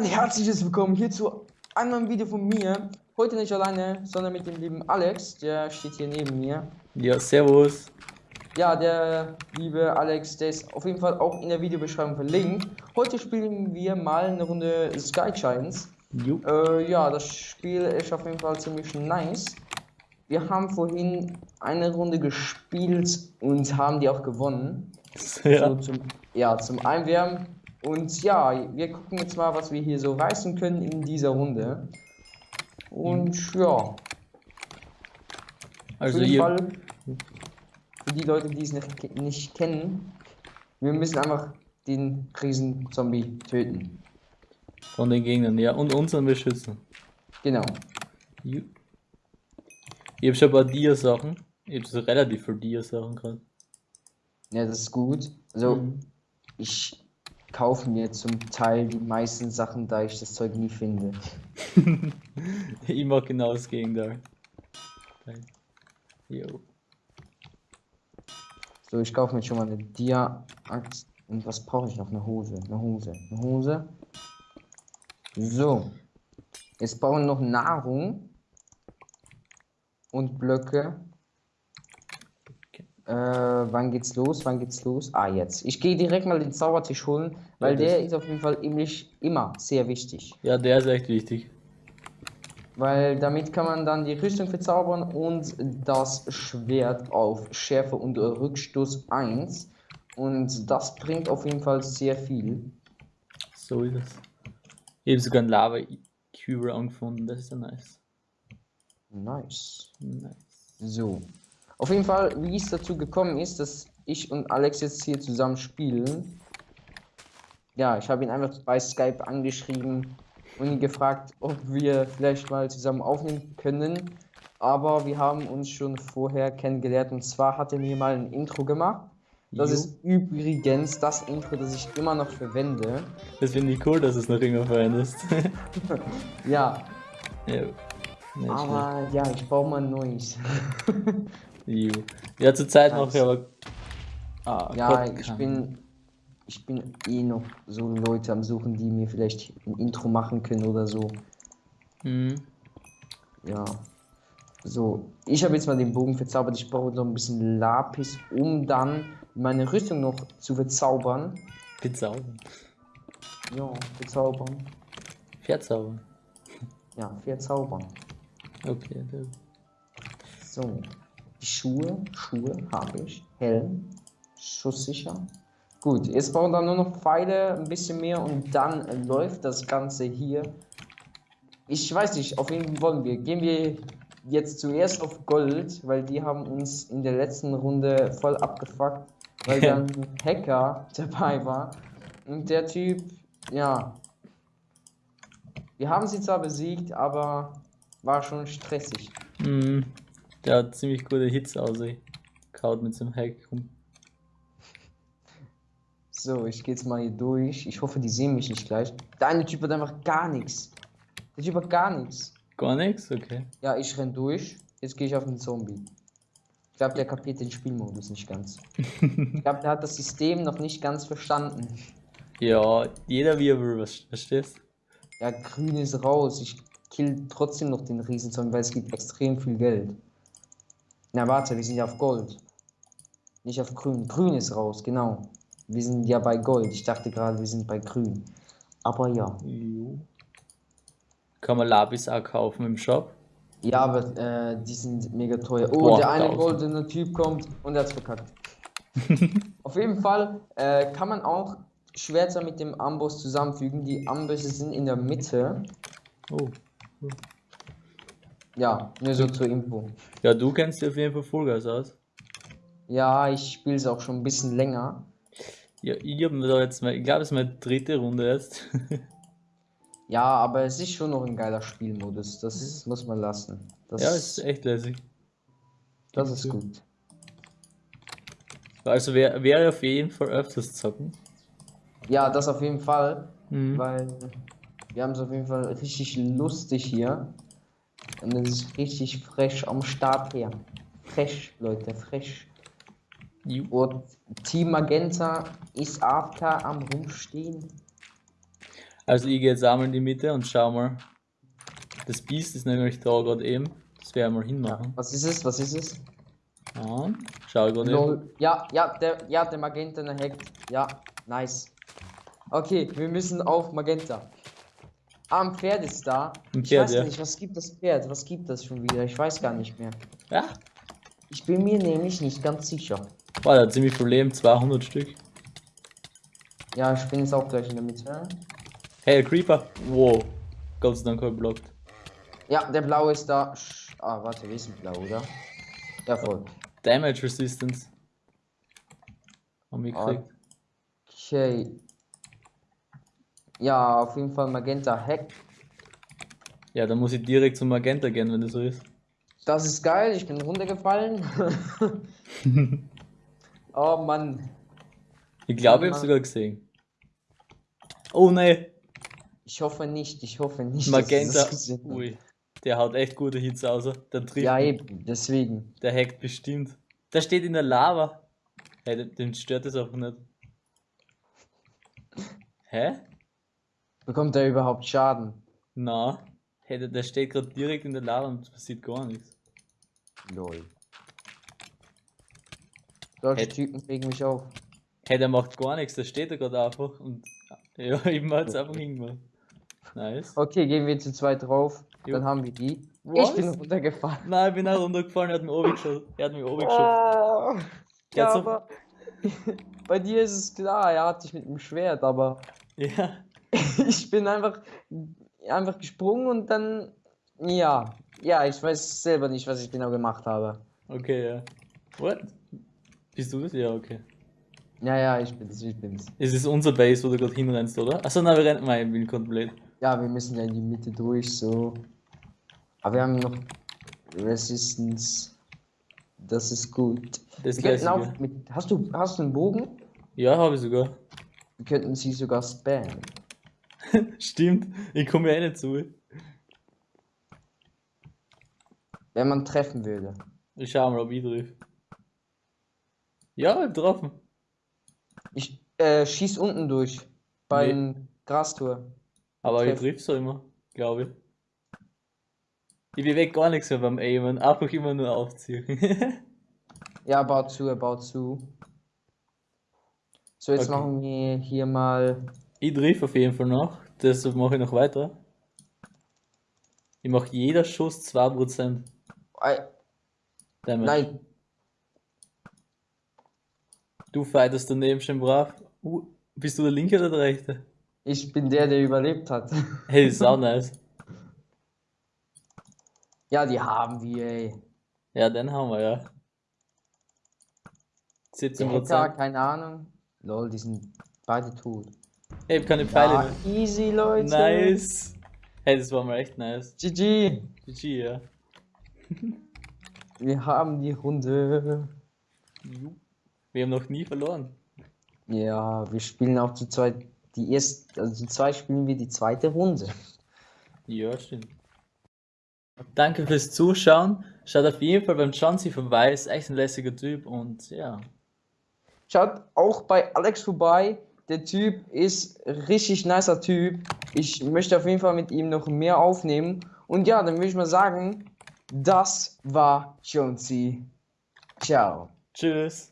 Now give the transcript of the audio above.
ein herzliches Willkommen hier zu einem neuen Video von mir. Heute nicht alleine, sondern mit dem lieben Alex, der steht hier neben mir. Ja, servus. Ja, der liebe Alex, der ist auf jeden Fall auch in der Videobeschreibung verlinkt. Heute spielen wir mal eine Runde Sky Giants. Äh, ja, das Spiel ist auf jeden Fall ziemlich nice. Wir haben vorhin eine Runde gespielt und haben die auch gewonnen. Ja. So, zum, ja, zum Einwärmen. Und ja, wir gucken jetzt mal, was wir hier so reißen können in dieser Runde. Und ja, Also für, ihr, Fall, für die Leute, die es nicht, nicht kennen, wir müssen einfach den Riesen-Zombie töten. von den Gegnern, ja, und unseren beschützen. Genau. Jo. Ich hab schon ein paar Dia-Sachen. Ich hab so relativ viel Dia-Sachen gerade. Ja, das ist gut. Also, Mhm. ich kaufe mir zum Teil die meisten Sachen, da ich das Zeug nie finde. Ich mach genau das Gegenteil. Jo. So, ich kaufe mir schon mal eine Dia-Axt. Und was brauche ich noch? Eine Hose. Eine Hose. Eine Hose. So. Jetzt brauchen wir noch Nahrung. Und Blöcke. Äh, wann geht's los? Wann geht's los? Ah, jetzt. Ich gehe direkt mal den Zaubertisch holen, weil das- der ist auf jeden Fall nämlich immer sehr wichtig. Ja, der ist echt wichtig. Weil damit kann man dann die Rüstung verzaubern und das Schwert auf Schärfe und Rückstoß 1. Und das bringt auf jeden Fall sehr viel. So ist es. Ich hab sogar einen Lava-Cube angefunden, das ist ja nice. Nice. Nice. So. Auf jeden Fall, wie es dazu gekommen ist, dass ich und Alex jetzt hier zusammen spielen. Ja, ich habe ihn einfach bei Skype angeschrieben und ihn gefragt, ob wir vielleicht mal zusammen aufnehmen können. Aber wir haben uns schon vorher kennengelernt und zwar hat er mir mal ein Intro gemacht. Das Jo. ist übrigens das Intro, das ich immer noch verwende. Das finde ich cool, dass es noch immer verwendest. Ja, ja. Aber ja, ich brauche mal ein neues. Jo. Ja, zur Zeit mache ich aber. Ah, Ja, Gott, ich kann- bin, ich bin eh noch so Leute am Suchen, die mir vielleicht ein Intro machen können oder so. Mhm. Ja. So, ich habe jetzt mal den Bogen verzaubert. Ich brauche noch ein bisschen Lapis, um dann meine Rüstung noch zu verzaubern. Bezaubern. Ja, verzaubern. Verzaubern. Ja, verzaubern. Okay, der. So, Schuhe, Schuhe habe ich. Helm, schusssicher. Gut, jetzt brauchen wir nur noch Pfeile, ein bisschen mehr und dann läuft das Ganze hier. Ich weiß nicht, auf wen wollen wir? Gehen wir jetzt zuerst auf Gold, weil die haben uns in der letzten Runde voll abgefuckt, weil dann ein Hacker dabei war. Und der Typ, ja. Wir haben sie zwar besiegt, aber war schon stressig. Mhm. Der hat ziemlich gute Hits. Kaut mit seinem Hack rum. So, ich gehe jetzt mal hier durch. Ich hoffe, die sehen mich nicht gleich. Der eine Typ hat einfach gar nichts. Der Typ hat gar nichts. Gar nichts? Okay. Ja, ich renn durch. Jetzt gehe ich auf den Zombie. Ich glaube, der kapiert den Spielmodus nicht ganz. ich glaube, der hat das System noch nicht ganz verstanden. Ja, jeder wie er will, was verstehst? Ja, grün ist raus. Ich kill trotzdem noch den Riesenzombie, weil es gibt extrem viel Geld. Na, warte, wir sind ja auf Gold. Nicht auf grün. Grün ist raus, genau. Wir sind ja bei Gold. Ich dachte gerade, wir sind bei grün. Aber ja. Jo. Kann man Lapis auch kaufen im Shop? Ja, aber äh, die sind mega teuer. Oh, Boah, der eine 1000. goldene Typ kommt und er hat's verkackt. Auf jeden Fall äh, kann man auch Schwerter mit dem Amboss zusammenfügen. Die Ambosse sind in der Mitte. Oh. Ja, nur so zur Info. Ja, du kennst dir auf jeden Fall Vollgas aus. Ja, ich spiele es auch schon ein bisschen länger. Ja, ich hab mir da jetzt mal, ich glaube, es ist meine dritte Runde jetzt. Ja, aber es ist schon noch ein geiler Spielmodus. Das ist, muss man lassen. Das, ja, ist echt lässig. das ist gut. Also wär, wäre auf jeden Fall öfters zocken. Ja, das auf jeden Fall. Mhm. Weil wir haben es auf jeden Fall richtig lustig hier. Und es ist richtig fresh am Start her. Fresh, Leute, fresh. Jo. Und Team Magenta ist AFK am Rumstehen. Also ich gehe jetzt einmal in die Mitte und schau mal. Das Biest ist nämlich da gerade eben. Das werden wir mal hinmachen. Was ist es? Was ist es? Ja, schau ich gerade eben. Ja, ja, der, ja, der Magenta hackt. Ja, nice. Okay, wir müssen auf Magenta. Ah, ein Pferd ist da. Ein ich Pferd, weiß ja. nicht, was gibt das Pferd? Was gibt das schon wieder? Ich weiß gar nicht mehr. Ja, Ich bin mir nämlich nicht ganz sicher. war da ziemlich Leben, 200 Stück. Ja, ich bin jetzt auch gleich in der Mitte. Hey, Creeper. Wow. Gott sei Dank geblockt. Ja, der blaue ist da. Ah, warte, wir sind blau, oder? Ja, voll. Damage Resistance. Haben wir gekriegt. Okay. Ja, auf jeden Fall Magenta Hack. Ja, dann muss ich direkt zum Magenta gehen, wenn das so ist. Das ist geil, ich bin runtergefallen. oh Mann. Ich glaube, ich habe sogar gesehen. Oh ne, Ich hoffe nicht, ich hoffe nicht. Magenta. Ui, der haut echt gute Hits aus. Der trifft. Ja, eben, deswegen. Der hackt bestimmt. Der steht in der Lava. Hey, den, den stört das einfach nicht. Hä? Bekommt er überhaupt Schaden? Na. Hey, der, der steht gerade direkt in der Lava und es passiert gar nichts. Lol. Solche Hey. Typen regen mich auf. Hey, der macht gar nichts, der steht da gerade einfach und. Ja, eben hat es einfach hingemacht. Nice. Okay, gehen wir zu zweit drauf. Jo. Dann haben wir die. Was? Ich bin runtergefallen. Nein, ich bin auch runtergefallen, er hat mich oben geschossen. Er hat mich oben geschossen. Ah, ja, so- aber bei dir ist es klar, er hat dich mit dem Schwert, aber Ja. ich bin einfach, einfach gesprungen und dann, ja, ja, ich weiß selber nicht, was ich genau gemacht habe. Okay, ja. What? Bist du das? Ja, okay. Ja, ja, ich bin's, ich bin's. Es ist unser Base, wo du gerade hinrennst, oder? Achso, nein, wir rennen. Ich bin komplett. Ja, wir müssen ja in die Mitte durch, so. Aber wir haben noch Resistance. Das ist gut. Das Wir könnten auch mit, hast du, hast du einen Bogen? Ja, habe ich sogar. Wir könnten sie sogar spammen. Stimmt, ich komme ja eh nicht zu. Wenn man treffen würde. Ich schau mal, ob ich triff. Ja, ich hab getroffen. Ich äh, schieß unten durch. Beim Grastor. Aber ich triff so immer, glaube ich. Ich bewege gar nichts mehr beim Aimen, einfach immer nur aufziehen. Ja, baut zu, er baut zu. So, jetzt Okay. machen wir hier mal. Ich triff auf jeden Fall noch, deshalb mache ich noch weiter. Ich mache jeder Schuss 2% Ei, Damage. nein, Du fightest daneben schon brav. Uh, bist du der linke oder der rechte? ich bin der, der überlebt hat. Hey, ist auch nice. Ja, die haben wir, ey. Ja, den haben wir, ja. Der Hacker, 17%. keine Ahnung. Lol, die sind beide tot. Ich hab keine Pfeile Ja, mehr. easy, Leute. Nice. Hey, das war mal echt nice. GG. GG, ja. Wir haben die Runde. Wir haben noch nie verloren. Ja, wir spielen auch zu zweit. Die erste, also zu zweit spielen wir die zweite Runde. Ja, stimmt. Danke fürs Zuschauen. Schaut auf jeden Fall beim Chauncey vorbei. Ist echt ein lässiger Typ und ja. Schaut auch bei Alex vorbei. Der Typ ist richtig nicer Typ. Ich möchte auf jeden Fall mit ihm noch mehr aufnehmen. Und ja, dann würde ich mal sagen, das war Jonesy. Ciao. Tschüss.